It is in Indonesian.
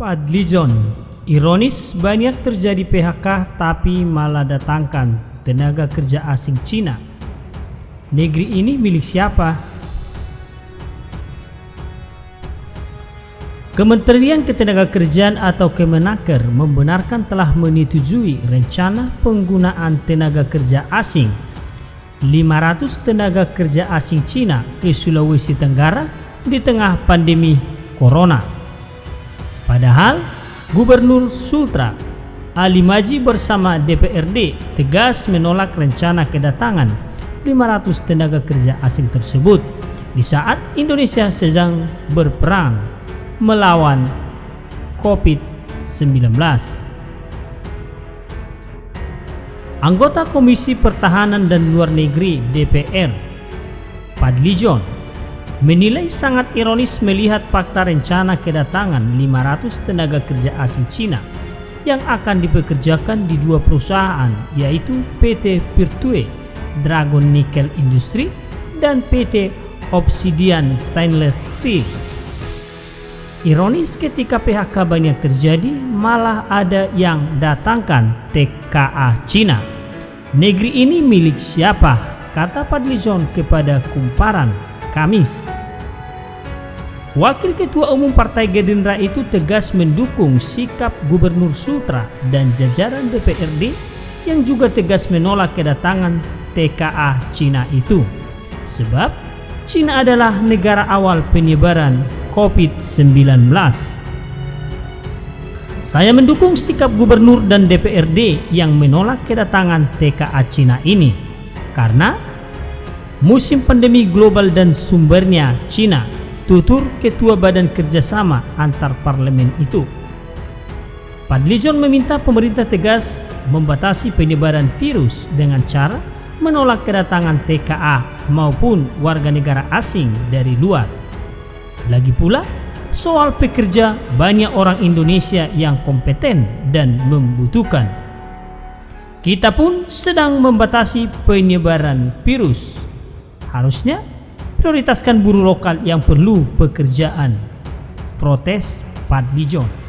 Padlijon Ironis banyak terjadi PHK tapi malah datangkan tenaga kerja asing Cina. Negeri ini milik siapa? Kementerian Ketenagakerjaan atau Kemenaker membenarkan telah menyetujui rencana penggunaan tenaga kerja asing 500 tenaga kerja asing Cina ke Sulawesi Tenggara di tengah pandemi Corona. Padahal Gubernur Sultra Ali Maji bersama DPRD tegas menolak rencana kedatangan 500 tenaga kerja asing tersebut di saat Indonesia sedang berperang melawan COVID-19. Anggota Komisi Pertahanan dan Luar Negeri DPR Padlijon menilai sangat ironis melihat fakta rencana kedatangan 500 tenaga kerja asing Cina yang akan dipekerjakan di dua perusahaan yaitu PT Virtue Dragon Nickel Industry dan PT Obsidian Stainless Steel. Ironis ketika PHK banyak terjadi malah ada yang datangkan TKA Cina. Negeri ini milik siapa? Kata Padlizon kepada Kumparan Kamis. Wakil Ketua Umum Partai Gerindra itu tegas mendukung sikap Gubernur Sultra dan jajaran DPRD yang juga tegas menolak kedatangan TKA Cina itu. Sebab Cina adalah negara awal penyebaran COVID-19. Saya mendukung sikap Gubernur dan DPRD yang menolak kedatangan TKA Cina ini karena musim pandemi global dan sumbernya Cina tutur Ketua Badan Kerjasama Antar Parlemen itu. Padlijon meminta pemerintah tegas membatasi penyebaran virus dengan cara menolak kedatangan TKA maupun warga negara asing dari luar. Lagi pula, soal pekerja banyak orang Indonesia yang kompeten dan membutuhkan. Kita pun sedang membatasi penyebaran virus. Harusnya prioritaskan buruh lokal yang perlu pekerjaan. Protes Padlijon.